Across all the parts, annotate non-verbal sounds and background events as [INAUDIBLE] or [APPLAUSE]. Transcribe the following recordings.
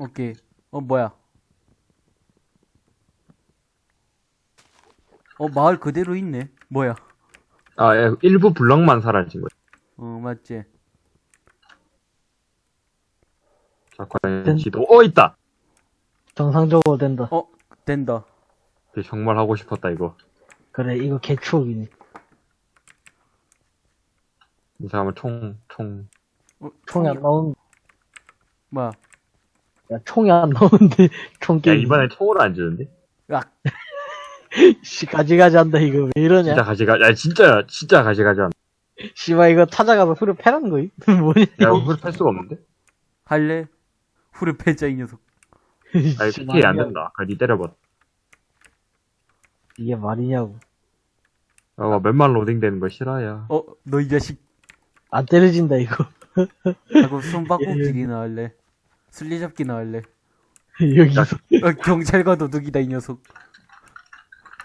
오케이. 어, 뭐야. 어, 마을 그대로 있네. 뭐야. 아, 예, 일부 블럭만 사라진 거야. 어, 맞지. 자, 과연 된- 지도, 어, 있다! 정상적으로 된다. 어, 된다. 이게 정말 하고 싶었다, 이거. 그래, 이거 개추억이네. 이 사람은 총, 총. 어, 총이 안 나온, 뭐야. 야, 총이 안 나오는데, [LAUGHS] 총 야, 게임. 이번에 총으로 안 주는데? 야, [LAUGHS] 씨, 가지가지 한다, 이거. 왜 이러냐? 진짜 가지가, 야, 진짜, 진짜 가지가지 않아. 씨발, 이거 찾아가서 후려 패라는 거임? [LAUGHS] 뭐냐? 야, 후를 수가 없는데? 할래? 후르 패자, 이 녀석. 아니, 씨, PK 안. 된다. 그니 때려봐. 이게 말이냐고. 어, 맨만 로딩 되는 거 싫어요. 어, 너 이 자식. 안 때려진다, 이거. 하고 손바꼭질이나 할래? 술래잡기 나 할래? 여기서. 어, 경찰과 도둑이다, 이 녀석.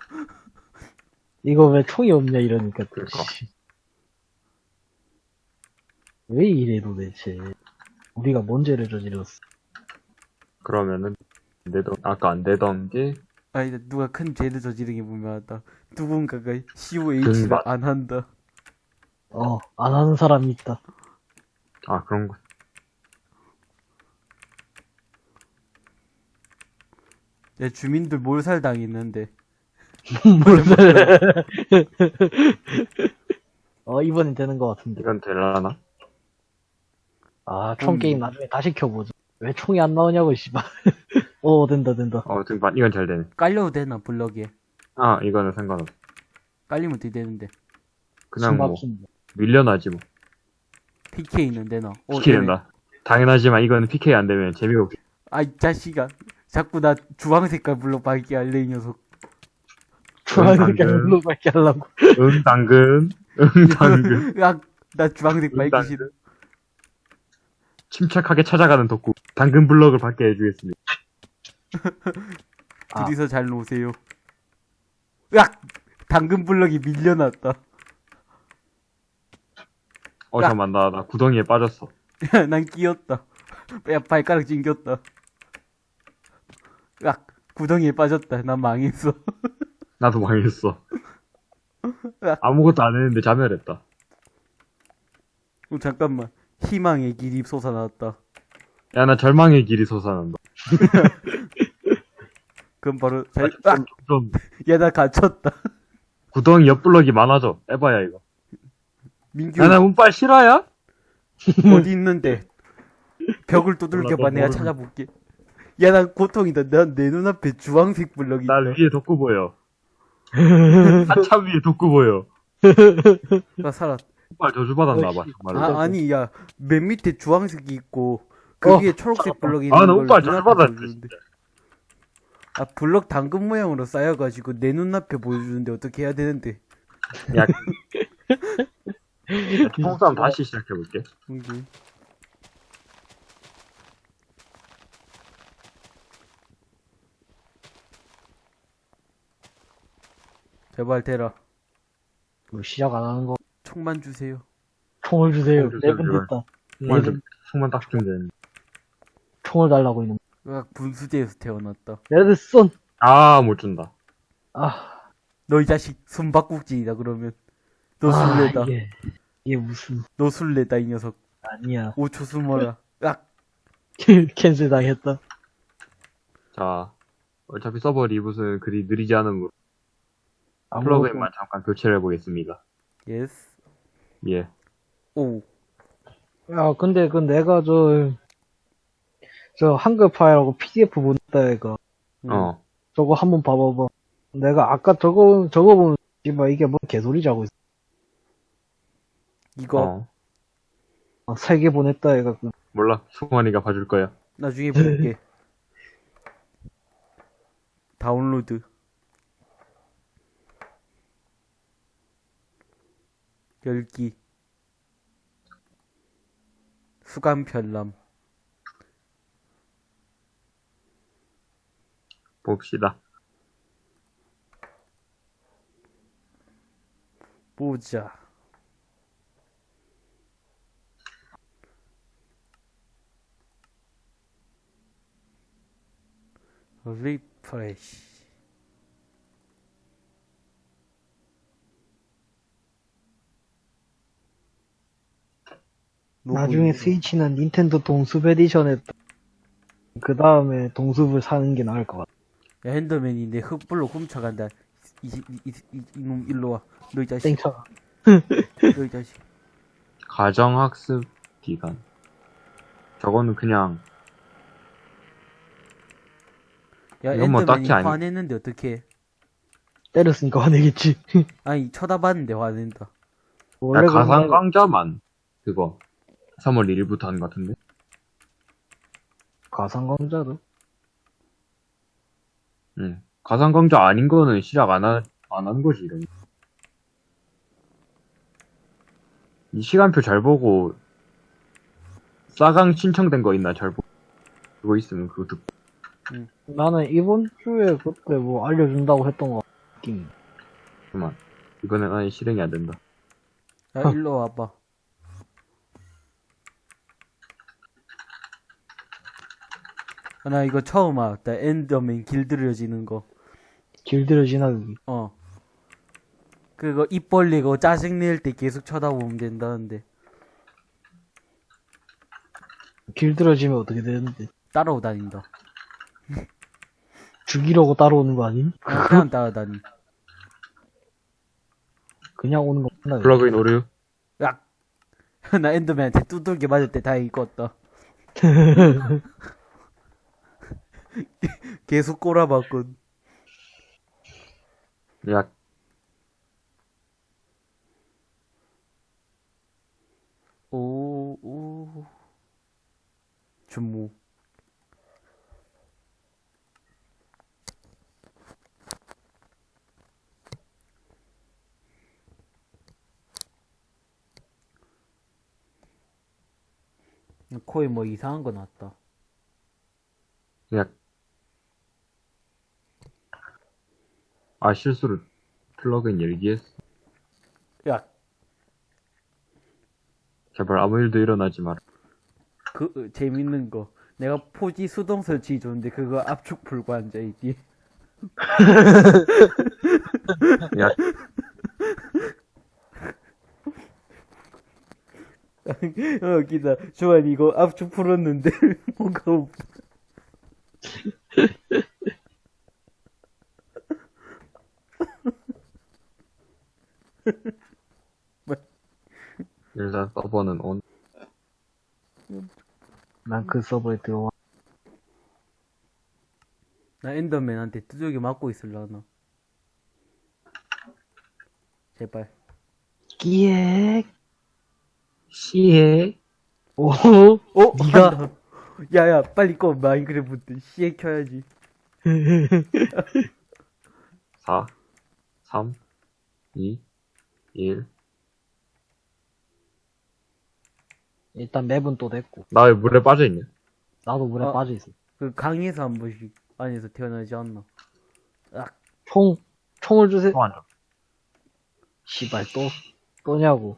[LAUGHS] 이거 왜 총이 없냐, 이러니까. 또, 그러니까. 씨. 왜 이래, 도대체. 우리가 뭔 죄를 저질렀어. 그러면은, 안 되던, 아까 안 되던 게, 아니, 누가 큰 죄를 저지른 게 분명하다. 누군가가 COH를 등반. 안 한다. 어, 안 하는 사람이 있다. 아, 그런 거. 내 주민들 몰살 당했는데. [LAUGHS] 몰살. [LAUGHS] 어, 이번엔 되는 것 같은데. 이건 될라나? 아, 총 음. 게임 나중에 다시 켜보자. 왜 총이 안 나오냐고, 씨발. 오, [LAUGHS] 된다, 된다. 어, 등반, 이건 잘 되네. 깔려도 되나, 블럭에. 아, 이거는 상관없어. 깔리면 어떻게 되는데. 그냥 뭐. 밀려나지 뭐. PK는 되나. 어, PK 되네. 된다. 당연하지만 이거는 PK 안 되면 재미가 없 아이, 자식아. 자꾸 나 주황 색깔 블럭 밝게 할래, 이 녀석. 주황색깔 방금. 물로밖에 하려고. 응, 당근. 응, [LAUGHS] 당근. 으악, 나 주황색 응, 밝기 당근. 싫어. 침착하게 찾아가는 덕후. 당근 블럭을 받게 해주겠습니다. 아. [LAUGHS] 둘이서 잘 노세요. 으악! 당근 블럭이 밀려났다. 어, 야. 잠깐만, 나, 나 구덩이에 빠졌어. [LAUGHS] 난 끼었다. 야, 발가락 찡겼다. 으악! 구덩이에 빠졌다. 난 망했어. [LAUGHS] 나도 망했어. 야. 아무것도 안 했는데 자멸했다. 어, 잠깐만. 희망의 길이 솟아났다. 야, 나 절망의 길이 솟아난다. [LAUGHS] 그럼 바로, 잘, 좀, 으악! 좀, [LAUGHS] 야, 나 갇혔다. 구덩이 옆 블럭이 많아져. 에바야, 이거. 민규, 야, 나 운빨 실화야? 어디 있는데? 벽을 두들겨봐. 몰라, 너 내가 모르는- 찾아볼게. 야, 난 고통이다. 난 내 눈앞에 주황색 블럭이 날. 위에 덕구 보여. [LAUGHS] 한참 위에 덕구 보여. 나 살았다. 운빨 저주받았나봐, 어이씨. 정말로. 아, 아니, 야, 맨 밑에 주황색이 있고, 그 어, 위에 초록색 블럭이 있는 아, 나 보여주는데. 진짜. 아, 블럭 당근 모양으로 쌓여가지고 내 눈앞에 보여주는데 어떻게 해야 되는데? 야, [LAUGHS] 총싸움 다시 시작해볼게. 여기. 제발 대라. 뭐 시작 안 하는 거. 총만 주세요. 총을 주세요. 제발. 됐다. 총만 네. 좀, 총만 딱 주면 되는데. 총을 달라고 있는. 으악, 분수대에서 태어났다. 레드 쏜! 아, 못 준다. 아, 너 이 자식 숨바꼭질이다 그러면. 너 아, 술래다. 이게, 이게 무슨, 너 술래다 이 녀석. 아니야. 5초 숨어라. 으악. cancel 당했다. 자, 어차피 서버 reboot은 그리 느리지 않으므로 아무것도- 플러그인만 잠깐 교체를 해보겠습니다. yes. 예. 오. 야, 근데 그 내가 저, 저 한글 파일하고 PDF 보냈다, 얘가. 음. 어. 저거 한번 봐봐봐. 내가 아까 저거, 저거 보면, 씨발, 이게 뭔 개소리지 하고 있어. 이거 어. 아, 세개 보냈다, 얘가. 그. 몰라. 승환이가 봐줄 거야. 나중에 볼게. [LAUGHS] 다운로드. 열기. 수감 편람. 봅시다. 보자. 리프레시. 나중에 스위치는 닌텐도 동숲 에디션에 그 다음에 동숲을 사는 게 나을 것 같아. 야, 핸더맨이 내 흙불로 훔쳐간다. 이, 이, 이, 이, 이놈 일로 와. 너이 자식. 땡쳐. [LAUGHS] 너이 자식. 가정학습 기간. 저거는 그냥, 야, 이건 뭐 딱히 아니- 화냈는데 어떡해. 때렸으니까 화내겠지. 아니, 쳐다봤는데 화낸다. 야, 원래 그런 가상 거- 강좌만, 그거, 3월 1일부터 하는 것 같은데? 가상 강좌도 응. 가상 강좌 아닌 거는 시작 안 하, 안 하는 거지, 이런. 이 시간표 잘 보고, 싸강 신청된 거 있나 잘 보고, 그거 있으면 그거 듣고. 나는 이번 주에 그때 뭐 알려준다고 했던 거 같긴. 그만. 이번엔 아예 실행이 안 된다. 야, [LAUGHS] 일로 와봐. 나 이거 처음 알았다. 엔더맨 길들여지는 거. 길들여지나 여기. 어. 그거 입 벌리고 짜증 낼 때 계속 쳐다보면 된다는데. 길들여지면 어떻게 되는데? 따라오다닌다. [LAUGHS] 죽이려고 따라오는 거 아님? 어, 그냥 따라다니. 그냥 오는 거 맞나? 플러그인 오류? 야! [LAUGHS] 나 엔더맨한테 두들겨 맞을 때 다행히 껐다. [LAUGHS] [LAUGHS] 계속 꼬라봤군. 야, 오, 오. 주모. 코에 뭐 이상한 거 났다. 야. 아, 실수로 플러그인 열기 했어. 야, 제발 아무 일도 일어나지 마라. 그, 어, 재밌는 거. 내가 포지 수동 설치 줬는데 그거 압축 풀고 앉아있지. [LAUGHS] 야, [LAUGHS] 어, 기다. 조한 이거 압축 풀었는데 [LAUGHS] 뭐가 없다. [LAUGHS] 일단 서버는 온. 난 그 서버에 들어와. 나 엔더맨한테 두들겨 맞고 있을라나. 제발. 끼액. 시에. 오. 어? 니가-. 야야 빨리 꺼 마인크래프트 시에 켜야지. 4, 3, 2, 1. 일단 맵은 또 됐고. 나 왜 물에 빠져있냐? 나도 물에 어. 빠져있어. 그 강에서 한 번씩 안에서 태어나지 않나? 총, 총을 주세요. 안 줘. 씨발, 또, 또냐고.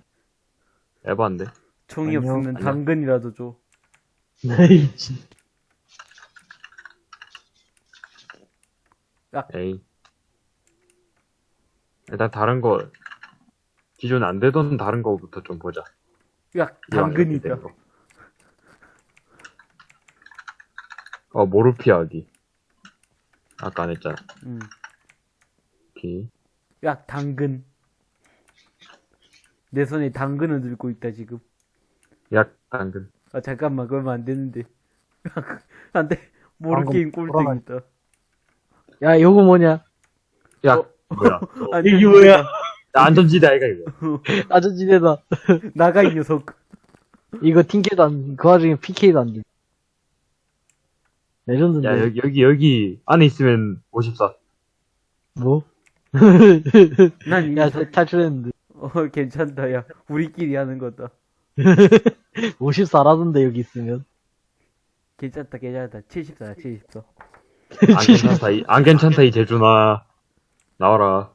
에반데. 총이 아니요, 없으면 아니요. 당근이라도 줘. 네이 [LAUGHS] 에이. 일단 다른 거, 기존 안 되던 다른 거부터 좀 보자. 야 당근이다. 어, 모르피아기. 아까 안 했잖아. 응. 오케이. 야 당근. 내 손에 당근을 들고 있다 지금. 약, 당근. 아 잠깐만 그러면 안 되는데. [LAUGHS] 안 돼. 모르 방금 게임 돌아가- 꼴등이다. 야, 요거 뭐냐? 야, 어. 뭐야. [LAUGHS] 아니, 이게 뭐야? 나 안전지대 아이가, 이거. 아저씨네다. 나가 이 녀석. 이거 팀캐도 안, 그 와중에 PK도 안 돼. 레전드인데. 야, 여기, 여기, 여기, 안에 있으면 54. 뭐? [LAUGHS] 난이 야. 탈출했는데. 어 괜찮다 야. 우리끼리 하는 거다. [LAUGHS] 54라던데, 여기 있으면. 괜찮다 괜찮다. 74야 74. 안 괜찮다, 이, 안 괜찮다, 이 제주나. 나와라.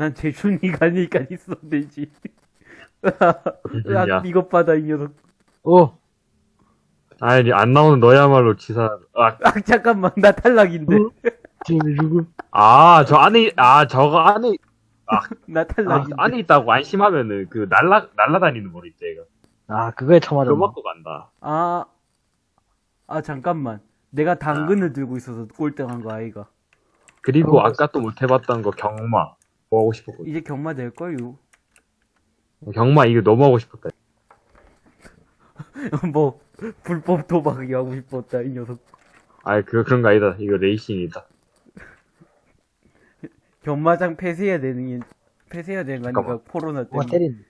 난 재준이가 [LAUGHS] 아니까 있어 되지. [LAUGHS] 야, 이것 받아 이 녀석. 어, 아니, 안 나오는 너야말로 치사, 아, 아, 잠깐만, 나 탈락인데. 어? 지금 누구? [LAUGHS] 아, 저 안에, 아, 저거 안에, 나 아, 탈락인데. 안에 있다고 안심하면은, 그, 날라, 날라다니는 거 있지, 얘가. 아, 그거에? 그거 먹고 간다. 아, 아, 잠깐만. 내가 당근을 들고 있어서 꼴등한 거 아이가. 그리고 어. 아까 또 못 해봤던 거, 경마. 뭐 하고 싶었거든. 이제 경마 될걸요. 경마 이거 너무 하고 싶었다. [LAUGHS] 뭐, 불법 도박이 하고 싶었다, 이 녀석. 아, 그, 그런 거 아니다. 이거 레이싱이다. 경마장 폐쇄해야 되는 게, 폐쇄해야 되는 거 아니까, 잠깐만. 코로나 때문에. 때린.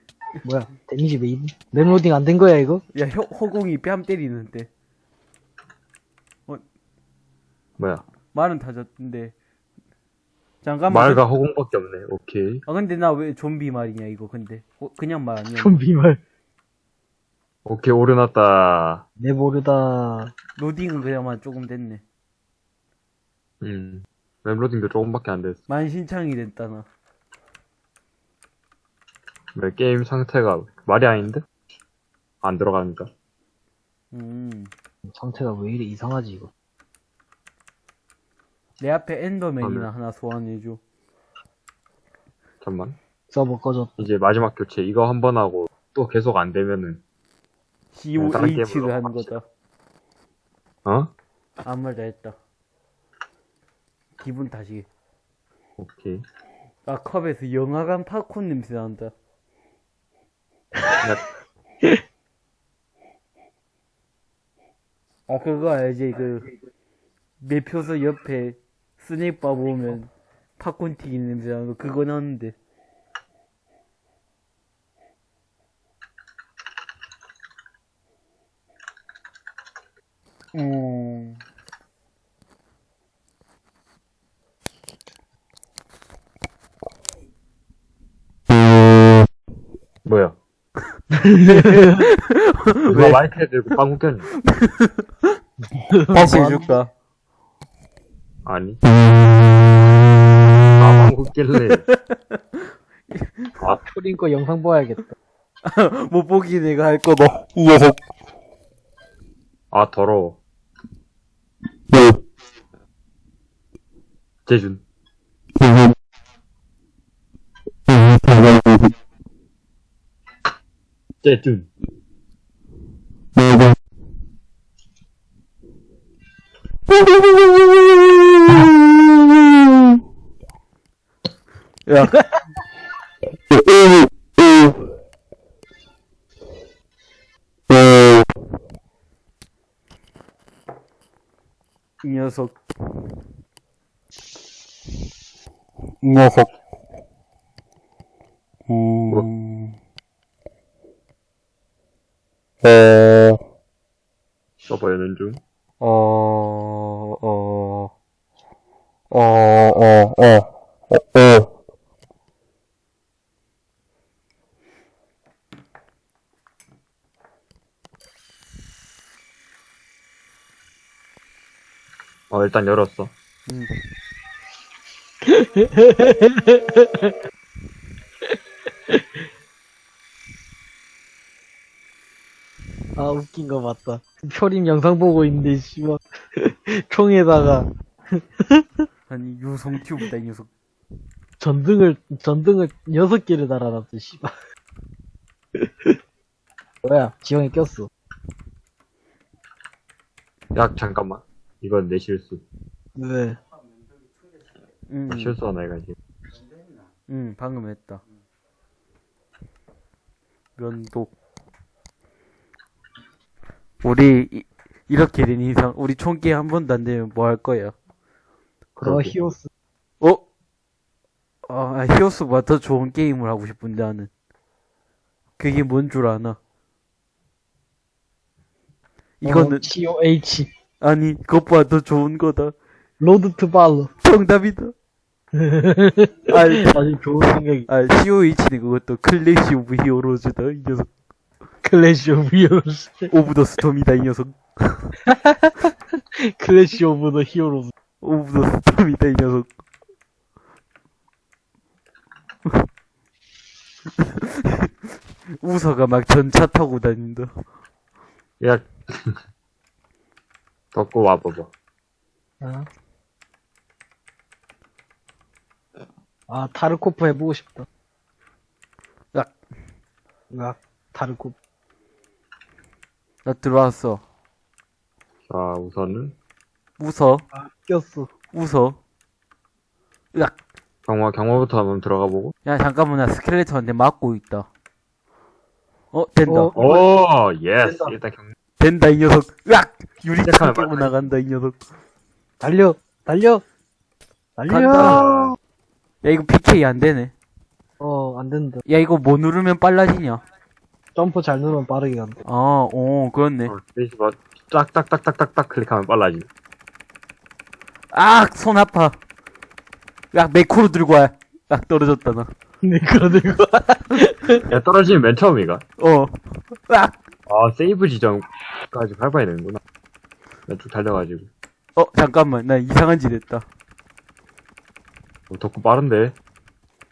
뭐야, 데미지 왜 입? 랩로딩 안 된 거야, 이거? 야, 혀, 허공이 뺨 때리는데. 뭐야. 말은 다졌는데. 잠깐만. 말과 허공밖에 없네. 오케이. 아, 근데 나 왜 좀비 말이냐, 이거, 근데. 어, 그냥 말 아니야. 좀 비 말. 오케이, 오르났다. 내 모르다. 로딩은 그냥만 조금 됐네. 음. 맵로딩도 조금밖에 안 됐어. 만신창이 됐다, 나. 왜 게임 상태가 말이 아닌데? 안 들어가니까. 음. 상태가 왜 이래 이상하지, 이거? 내 앞에 엔더맨이나 아, 네. 하나 소환해줘. 잠만. 서버 꺼졌. 이제 마지막 교체 이거 한 번 하고 또 계속 안 되면은 COH를 하는. 거다. 어? 아무 말 다 했다. 기분 다시. 오케이. 아, 컵에서 영화관 팝콘 냄새 난다. 야, 아, 그거 알지? 그, 매표소 옆에 스낵바 보면 팝콘 튀긴 냄새 나는 거, 그거 나는데. 음, 뭐야? [LAUGHS] 누가 마이크 들고 방구 꼈냐? 다시 해줄까? 아니. [LAUGHS] 아, 방구 낄래. 아, 초린 거 영상 봐야겠다. [LAUGHS] 못 보기 내가 할 거다. 이 녀석. 아, 더러워. 재준. 재준. 야. 이 녀석. 이 녀석. 음. 어, 서버 여는 중. 어, 어, 어, 어, 어, 어, 어. 어, 일단 열었어. 음. [LAUGHS] 아, 웃긴 거 맞다. 초림 영상 보고 있는데, 씨발. [LAUGHS] 총에다가 아니, 유성 튜브다, 이 녀석. 전등을, 전등을 여섯 개를 달아놨어, 씨발. 뭐야, 지형에 꼈어. 야, 잠깐만. 이건 내 실수. 왜? 음, 아, 실수 하나, 이거 이제. 음, 방금 했다. 면독. 우리, 이, 이렇게 된 이상, 우리 총기 한 번도 안 되면 뭐 할 거야? 어. 히오스. 어? 아, 히오스보다 더 좋은 게임을 하고 싶은데, 나는. 그게 뭔 줄 아나? 이거는, 어, COH. 아니, 그것보다 더 좋은 거다. Road to Valor. 정답이다. [LAUGHS] 아니, 아주 좋은 생각이. 아, COH는 그것도 Clash of Heroes다, 이 녀석. Clash of Heroes. of the Storm이다, 이 녀석. [LAUGHS] Clash of the Heroes. of the Storm이다, 이 녀석. [LAUGHS] 우서가 막 전차 타고 다닌다. 야, 덮고 와봐봐. 어? 아, 타르코프 해보고 싶다. 으악. 으악, 타르코프. 나 들어왔어. 자, 우선은 웃어. 아, 꼈어. 웃어. 으악. 경마, 경마부터 한번 들어가 보고. 야, 잠깐만, 나 skeleton한테 맞고 있다. 어, 된다. 어. 오, yes. 된다. 일단 경, 된다, 이 녀석. 으악! 유리창 맞다. 나간다, 이 녀석. 달려! 달려! 달려! 간다. 야, 이거 PK 안 되네. 어, 안 된다. 야, 이거 뭐 누르면 빨라지냐? 점프 잘 누르면 빠르게 간다. 아, 오, 그렇네. 어, 스페이스바 짝짝딱딱딱딱 클릭하면 빨라지. 아, 손 아파. 야, 매크로 들고 와. 야, 떨어졌다, 나. 매크로 들고. 야, 떨어지면 맨 처음이가. 어. 으악! 아, 세이브 지점까지 밟아야 되는구나. 나쭉 달려가지고. 어, 잠깐만. 나 이상한 짓 했다. 어, 덕후 빠른데.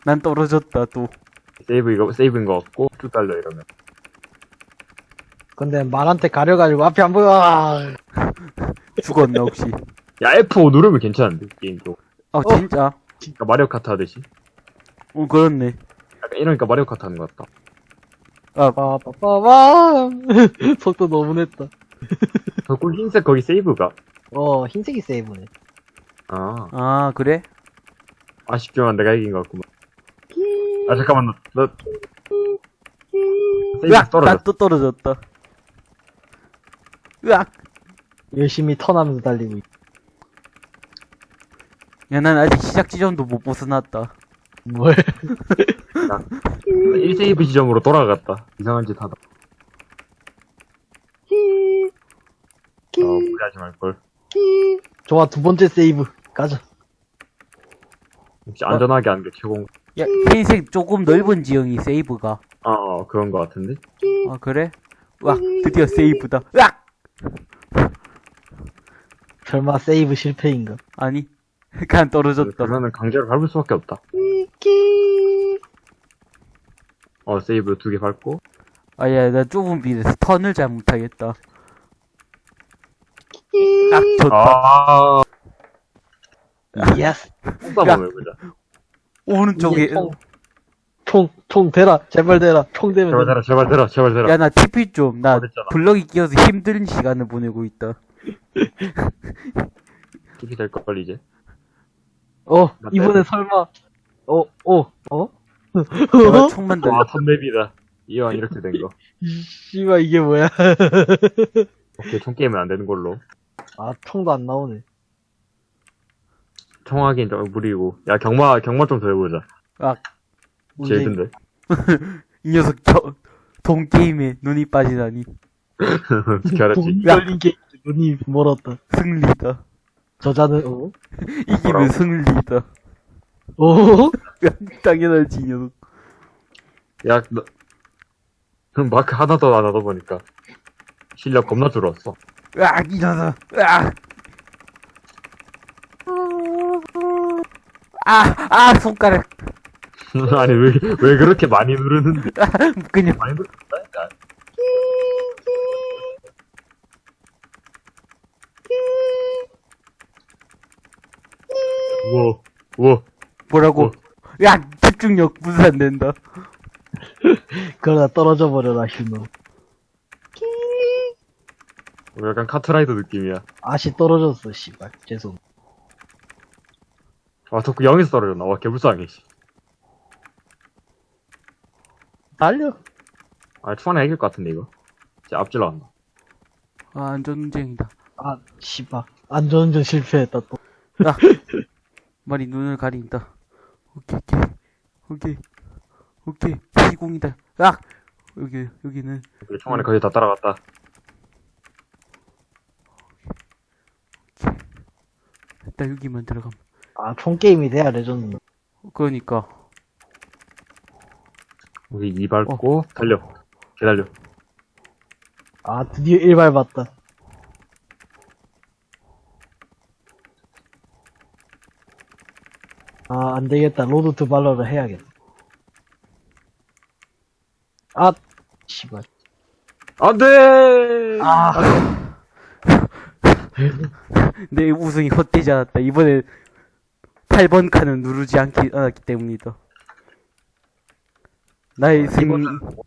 난 떨어졌다, 또. 세이브 이거, 세이브인 거 같고, 쭉 달려, 이러면. 근데 말한테 가려가지고 앞이 안 보여. 아, [LAUGHS] 죽었나, 혹시? 야, F5 누르면 괜찮은데, 게임 쪽. 어, 진짜? 그러니까 마리오 카트 하듯이. 어, 그렇네. 약간 이러니까 마리오 카트 하는 것 같다. 빠빠빠빠. 속도 너무 냈다. 덕후 흰색 거기 세이브가. 어, 흰색이 세이브네. 아, 아, 그래? 아쉽지만 내가 이긴 것 같구만. 아, 잠깐만, 너, 너. 세이브 으악! 떨어졌어. 나또 떨어졌다. 으악! 열심히 턴하면서 달리고 있 야, 난 아직 시작 지점도 못 벗어났다. 뭘? [LAUGHS] 1세이브 지점으로 돌아갔다. 이상한 짓 하다. 어, 무리하지 말걸. 좋아, 두 번째 세이브. 가자. 혹시 안전하게 하는 게 최고. 야, 흰색 조금 넓은 지형이 세이브가. 아, 어, 그런 것 같은데? 아, 그래? 으악! 드디어 세이브다. 으악! 설마 세이브 실패인가? 아니. [LAUGHS] 그냥 떨어졌다. 그러면은 강제로 밟을 수밖에 없다. 어, 세이브 두개 밟고. 아, 야, 나 좁은 길에서 턴을 잘 못하겠다. 딱 좋다. 아, yes. 해보자. 오른쪽에. 총, 총, 총 대라. 제발 대라. 총 대면 제발. 대라, 제발 대라, 제발 대라. 야, 나 TP 좀. 나 어. 블럭이 끼어서 힘든 시간을 보내고 있다. TP 될걸, 이제. 어, 나 이번에. 설마. 어, 어, 어? 내가 총 만 들려. 와, 턴맵이다. 이왕 이렇게 된 거. 씨발, 이게 뭐야. 오케이, 총 게임은 안 되는 걸로. 아, 총도 안 나오네. 총하긴 좀 무리고. 야, 경마, 경마 좀 더 해보자. 제일 문제- 든데. [LAUGHS] 이 녀석 저, 돈 게임에 눈이 빠지다니. 어떻게 알았지? 돈이 걸린 게 눈이 멀었다. 승리다. 저자는, 어? [LAUGHS] 이기면 뭐라고? 승리다. 어? 야, [LAUGHS] 당연하지, 이 녀석. 야, 너, 그럼 마크 하나 더 안 하다 보니까. 실력 겁나 줄었어. 으악, 이 녀석. 으악. 아, 아, 손가락. [LAUGHS] 아니, 왜, 왜 그렇게 많이 누르는데? 그냥. 많이 누른다니까. 우와, 우와. 뭐라고? 어. 야, 집중력 분산된다. 그러다 떨어져 버려라, 휴노. 약간 카트라이더 느낌이야. 아씨 떨어졌어, 씨발. 죄송. 아, 덕후 0에서 떨어졌나? 와, 개불쌍해, 씨. 달려. 아, 초반에 이길 것 같은데, 이거. 진짜 앞질러 간다. 아, 안전운전이다. 아, 씨발. 안전운전 실패했다, 또. 야, [LAUGHS] 말이 눈을 가린다. 오케이, 오케이, 오케이. 시공이다. 야, 여기 여기는 총알에 거의 다 따라갔다. 일단 여기만 들어가면. 아, 총게임이 돼야 레전드. 그러니까 여기 이 밟고, 달려. 기다려. 아, 드디어 1발 봤다. 아, 안 되겠다. Road to Valor를 해야겠다. 아, 씨발. 안 돼! 아, [LAUGHS] 내 우승이 헛되지 않았다. 이번에 8번 칸은 누르지 않기, 않았기 때문이다. 나의 승리,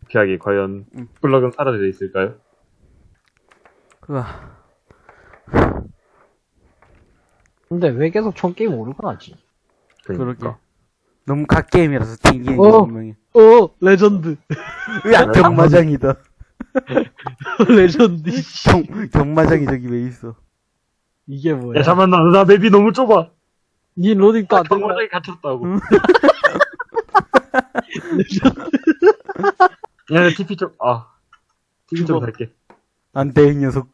피하기 과연 음. 블럭은 사라져 있을까요? 으아, 근데 왜 계속 총 게임 오류가 나지? 그러니까. 그러게. 너무 갓게임이라서 튕기는 어. 게 분명해. 어, 레전드. [LAUGHS] 으악, 경마장이다. [LAUGHS] 레전드. 씨. 경, 경마장이 저기 왜 있어? 이게 뭐야? 야 잠깐만 나, 나 맵이 너무 좁아. 니 로딩도 안 된다. 경마장에 갇혔다고. [LAUGHS] 응. 야 TP 좀 아. TP 좀. 살게. 안 돼, 이 녀석.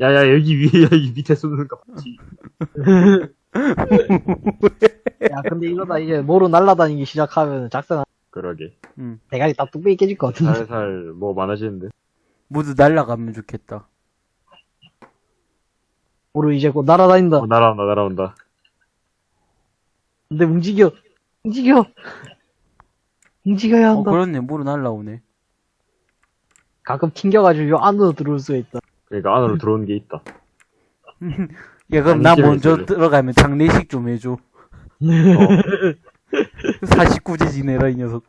야 야 여기 위에 여기 밑에 쏘는 거 봤지? 야, 근데 이러다 이제 모로 날아다니기 시작하면 작성 그러게. 대가리 다 뚝배기 깨질 것 같은데. 살살 뭐 많아지는데. 모두 날라가면 좋겠다. 모로 이제 곧 날아다닌다. 어, 날아온다 날아온다. 근데 움직여. 움직여. 움직여야 어, 한다. 그렇네. 모두 날라오네. 가끔 튕겨가지고 요 안으로 들어올 수가 있다. 그러니까 안으로 들어오는 게 있다. [LAUGHS] 야, 그럼 아니, 나 재밌어, 먼저. 들어가면 장례식 좀 해줘. 어. [LAUGHS] 49제 지내라, 이 녀석.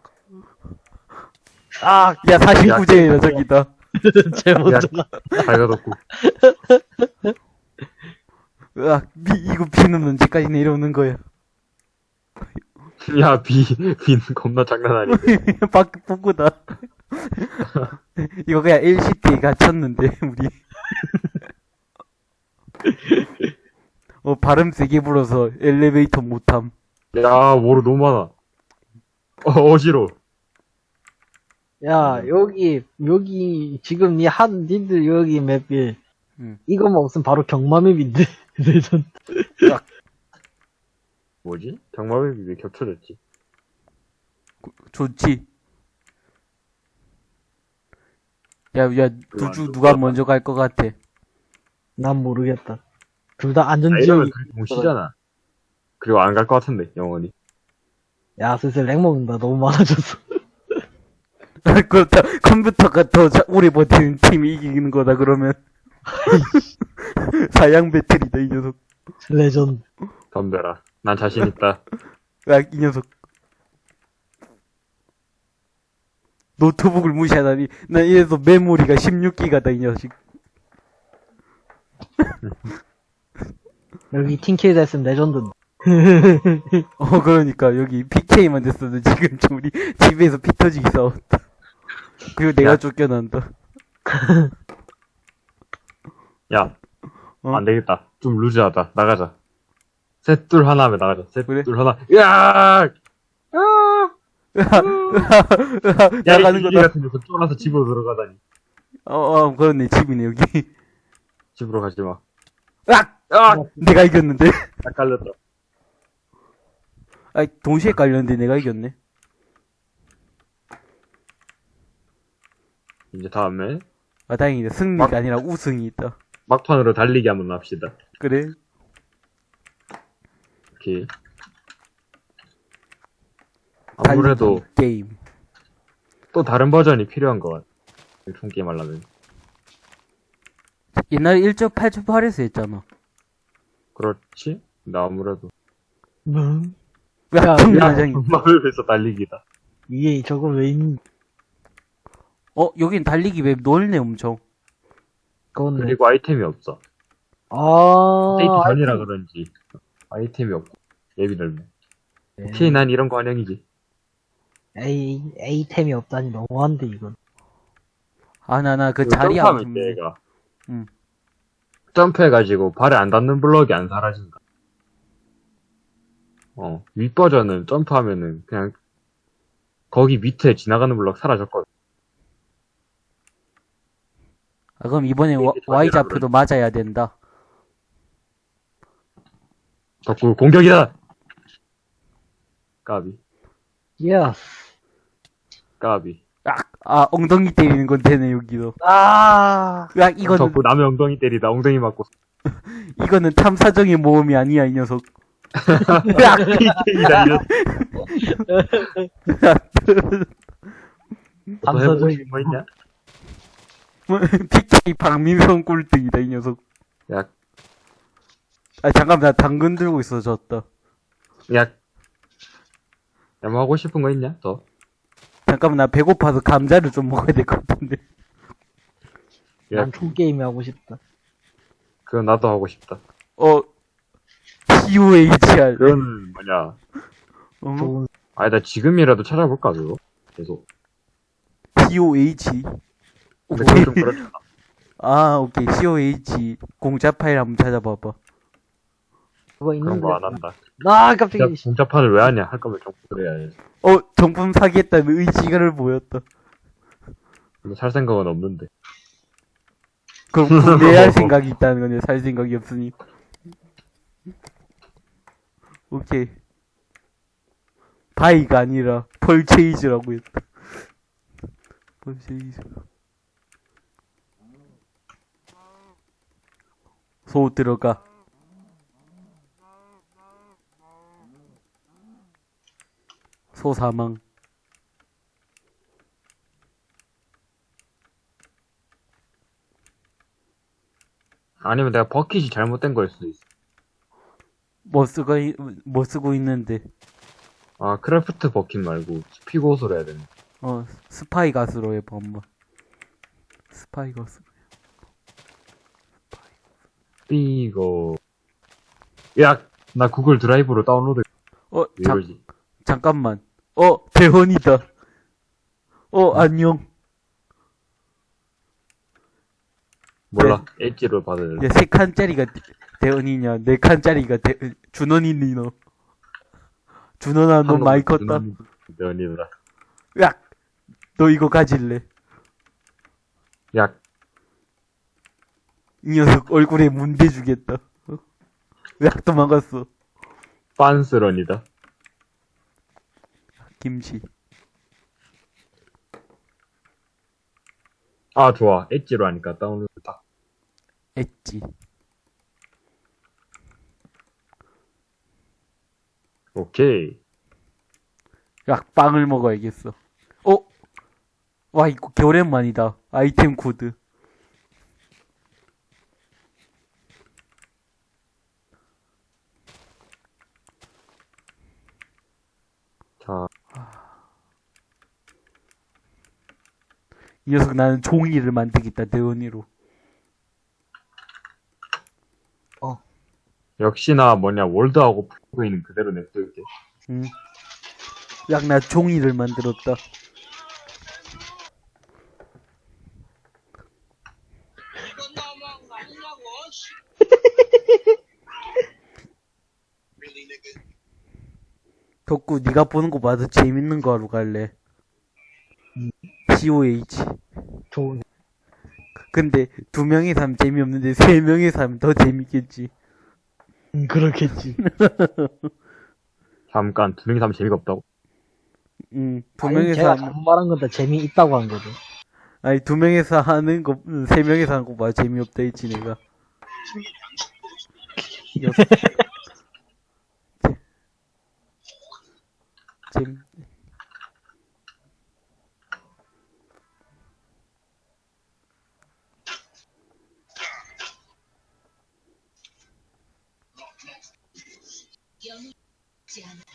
아, 야, 49제라, 저기다. 제 먼저 가. 밝아졌고. 으악, 비, 이거 비는 언제까지 내려오는 거야. 야, 비, 빈 겁나 장난 아니야. [LAUGHS] 밖, 북구다. [LAUGHS] 이거 그냥 LCT에 갇혔는데, 우리. 어, 발음 세게 불어서 엘리베이터 못함. 야, 뭐로 너무 많아. 어, 어지러. 야, 여기, 여기, 지금 니 한, 니들 여기 맵이, 응. 이거만 없으면 바로 경마맵인데. [LAUGHS] 레전드. 뭐지? 경마맵이 왜 겹쳐졌지? 좋지. 야, 야, 두주 누가 먼저 갈 것 같아. 난 모르겠다. 둘다 아, 안전지역이, 그렇게 못 쉬잖아. 그리고 안 갈 것 같은데, 영원히. 야, 슬슬 렉 먹는다. 너무 많아졌어. [LAUGHS] 그렇다. 컴퓨터가 더 자- 오래 버티는 팀이 이기는 거다, 그러면. [LAUGHS] 사양 배틀이다, 이 녀석. 레전드. 덤벼라. 난 자신 있다. 야, [LAUGHS] 이 녀석. 노트북을 무시하다니. 난 이래서 메모리가 16기가다, 이 녀석. [LAUGHS] 여기 팀킬 됐으면 레전드. [LAUGHS] 어, 그러니까, 여기 PK만 됐어도 지금 좀 우리 집에서 피 터지기 싸웠다. 그리고 내가 야. 쫓겨난다. [LAUGHS] 야, 어? 안 되겠다. 좀 루즈하다. 나가자. 셋, 둘, 하나 하면 나가자. 셋, 그래? 둘, 하나. 야! 야, 나가는 이 거다. 같은 데서 쫄아서 집으로 들어가다니. 어, 어, 그렇네. 집이네, 여기. 집으로 가지 마. 으악! 아! 내가 이겼는데? [LAUGHS] 딱 깔렸다. 아, 동시에 깔렸는데 내가 이겼네. 이제 다음에 아, 다행이다. 승리가 막- 아니라 우승이 있다. 막판으로 달리기 한번 합시다. 그래? 오케이. 아무래도 게임. 또 다른 버전이 필요한 것 같아. 총 게임 하려면. 옛날에 1.8.8에서 했잖아. 그렇지? 나 아무래도. 음. 야, 야, 경마장이. 마을에서 달리기다. 이게 저거 왜 있는, 어, 여긴 달리기 맵 넓네, 엄청. 그건데. 그리고 아이템이 없어. 아, safe zone이라 그런지 아이템이 없고 앱이 넓네. 오케이, 난 이런 거 환영이지. 에이, 에이템이 없다니 너무한데, 이건. 아, 나, 나, 그 자리 안 얘가. 응. 점프해가지고 발에 안 닿는 블럭이 안 사라진다. 어, 윗버전은 점프하면은 그냥 거기 밑에 지나가는 블럭 사라졌거든. 아, 그럼 이번에 와- Y 좌표도 맞아야 된다. 덕구 공격이다! 까비, 야, 까비. 아, 아, 엉덩이 때리는 건 되네, 여기도. 아, 야, 이거는, 덕구 남의 엉덩이 때리다 엉덩이 맞고 [LAUGHS] 이거는 탐사정의 모험이 아니야, 이 녀석. [LAUGHS] [LAUGHS] 또 감사적인 거 있냐? PK 박민성 꼴등이다, 이 녀석. 약, 아, 잠깐, 나 당근 들고 있어, 졌다. 약. 야, 뭐 하고 싶은 거 있냐? 더? 잠깐만, 나 배고파서 감자를 좀 먹어야 될 것 같은데. 야, 난 총게임이 하고 싶다. 그거 나도 하고 싶다. 어, POHR. 그건 뭐냐. 어? 좋은, 아니, 나 지금이라도 찾아볼까, 그거? 계속. POH. 근데 오케이. 그건. 아, 오케이. COH. 공짜 파일 한번 찾아봐봐. 그거 그런 있는데. 거 안 한다. 아, 깜짝이야. 씨. 공짜판을 왜 하냐? 할 거면 좀 그래야지. 어, 정품 사겠다는 의지를 보였다. 근데 살 생각은 없는데. 그럼 구매할 생각이 있다는 거네. 살 생각이 없으니. 오케이. 바이가 아니라 펄체이즈라고 했다. 펄체이즈. 소 들어가. 소 사망. 아니면 내가 버킷이 잘못된 거일 수도 있어. 뭐 쓰고, 있- 뭐 쓰고 있는데. 아, 크래프트 버킷 말고 스피고스로 해야 되네. 어, 스파이 가수로 해봐, 엄마. 스파이 가수. 이거. 야, 나 구글 드라이브로 다운로드. 어, 왜 잠? 잠깐만. 어, 대헌이다. 어, 안녕. 몰라. 엣지로 받아야 돼. 야, 세 칸짜리가 대- 대헌이냐, 네 칸짜리가 대, 준원이니, 너. 준원아, 너 많이 컸다. 면이다. 야! 너 이거 가질래. 야, 이 녀석 얼굴에 문대 주겠다. 어? 야, 도망갔어. 빤스런이다. 김치. 아, 좋아. 엣지로 하니까 다운로드 딱. 엣지. 오케이. 야, 빵을 먹어야겠어. 어? 와, 이거 개오랜만이다. 아이템 코드. 자, 이 녀석 나는 종이를 만들겠다, 대원이로. 역시나 뭐냐, 월드하고 프로그인은 그대로 냅둘게. 응. 야, 나 종이를 만들었다. [LAUGHS] 덕구, 네가 보는 거 봐도 재밌는 거 하러 갈래. POH. 좋은. 근데 두 명이서 하면 재미없는데 세 명이서 하면 더 재밌겠지. 음, 그렇겠지. [LAUGHS] 잠깐, 두 명이서 하면 재미가 없다고? 응, 두 아니, 명이서 제가 하면, 잘못 말한 건 다 재미있다고 한 거죠. 아니, 두 명이서 하는 거, 응, 세 명이서 하는 거 봐. 재미없다 했지, 내가. [LAUGHS] 녀석. [LAUGHS] marciana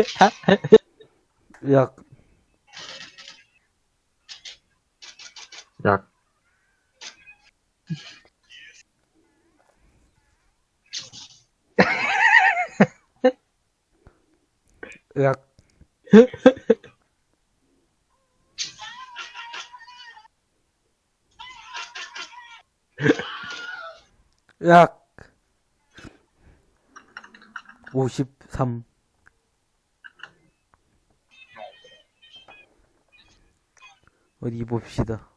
[LAUGHS] 약. 약. [LAUGHS] 약. [LAUGHS] 약. 53. 어디 봅시다.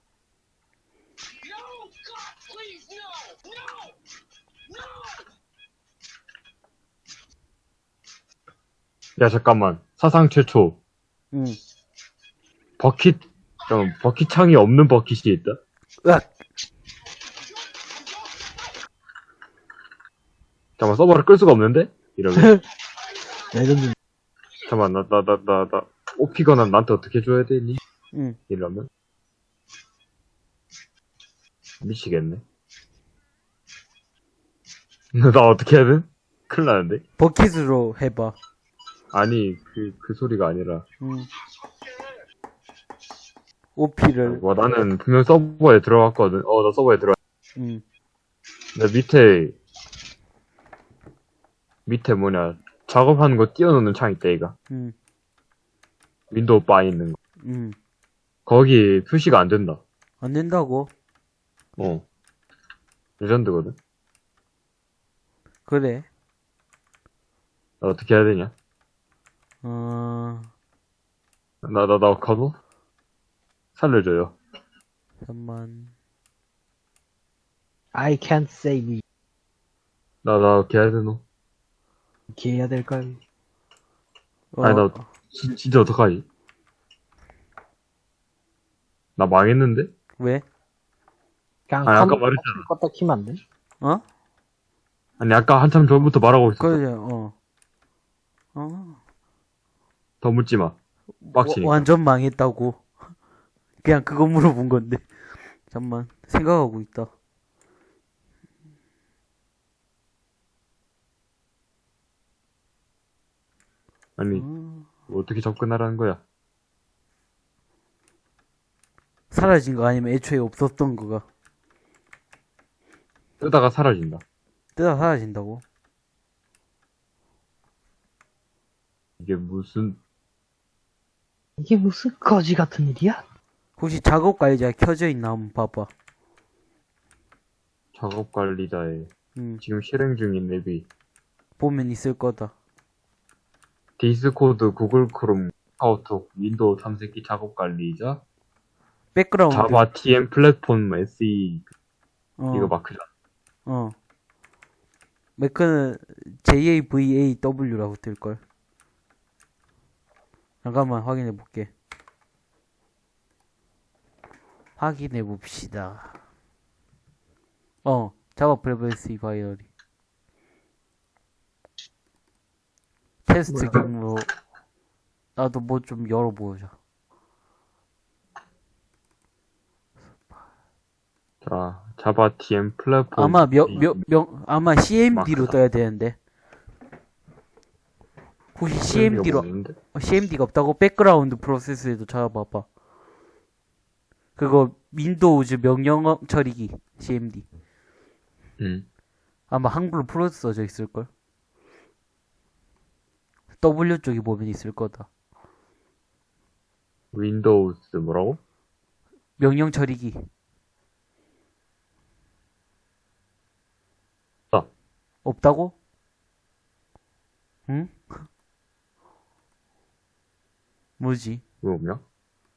야, 잠깐만. 사상 최초. 응. 버킷, 잠깐 버킷 창이 없는 버킷이 있다? 으악! 잠깐만, 서버를 끌 수가 없는데? 이러면. 레전드. 잠깐만, 나, 나, 나, 나, 나, OP 권한 나한테 어떻게 줘야 되니? 응. 이러면. 미치겠네. [LAUGHS] 나 어떻게 해야 돼? 큰일 나는데? Bukkit으로 해봐. 아니, 그, 그 소리가 아니라. 응. OP를, 와, 나는 분명 서버에 들어갔거든. 어, 나 서버에 들어갔 응. 근데 밑에, 밑에 뭐냐, 작업하는 거 띄워놓는 창 있다이가. 응. 윈도우 바에 있는 거. 응. 거기 표시가 안 된다. 안 된다고? 어. 레전드거든. 그래. 나 어떻게 해야 되냐? 어, 나, 나, 나, 가도? 살려줘요. 잠만. I can't save you. 나, 나, 어떻게 해야 되노? 이렇게 해야 될까요? 어, 아니, 나, 진, 진짜 어떡하지? 나 망했는데? 왜? 그냥 아니, 아까 말했잖아. 껐다 키면 안 돼? 어? 아니, 아까 한참 전부터 말하고 있었어. 그래, 어. 어. 더 묻지 마. 빡치니까. 와- 완전 망했다고. [LAUGHS] 그냥 그거 물어본 건데. 잠만, 생각하고 있다. 아니, 어. 어떻게 접근하라는 거야? 사라진 거 아니면 애초에 없었던 거가 뜨다가 사라진다. 뜨다 사라진다고? 이게 무슨, 이게 무슨 거지 같은 일이야? 혹시 작업 관리자 켜져 있나 한번 봐봐. 작업 관리자의, 음, 지금 실행 중인 앱이, 보면 있을 거다. 디스코드, 구글 크롬, 카카오톡, 윈도우 탐색기 작업 관리자, 백그라운드. Java TM 플랫폼 SE, 어, 이거 마크잖아. 어. 매크는 JAVAW라고 뜰걸. 잠깐만 확인해 볼게. 확인해 봅시다. 어, 자바 프레버시 바이어리. 테스트 경로. 나도 뭐 좀 열어보자. 자, Java TM 플랫폼. 아마 몇, 몇, 명, 아마 CMD로. 떠야 되는데. 혹시 CMD로, 없는데? CMD가 없다고? 백그라운드 프로세스에도 찾아봐봐. 그거, 윈도우즈 명령 처리기, CMD. 응. 아마 한글로 풀어서 써져 있을걸? W 쪽에 보면 있을 거다. 윈도우스 뭐라고? 명령 처리기. 없다. 없다고? 응? 뭐지? 왜 없냐?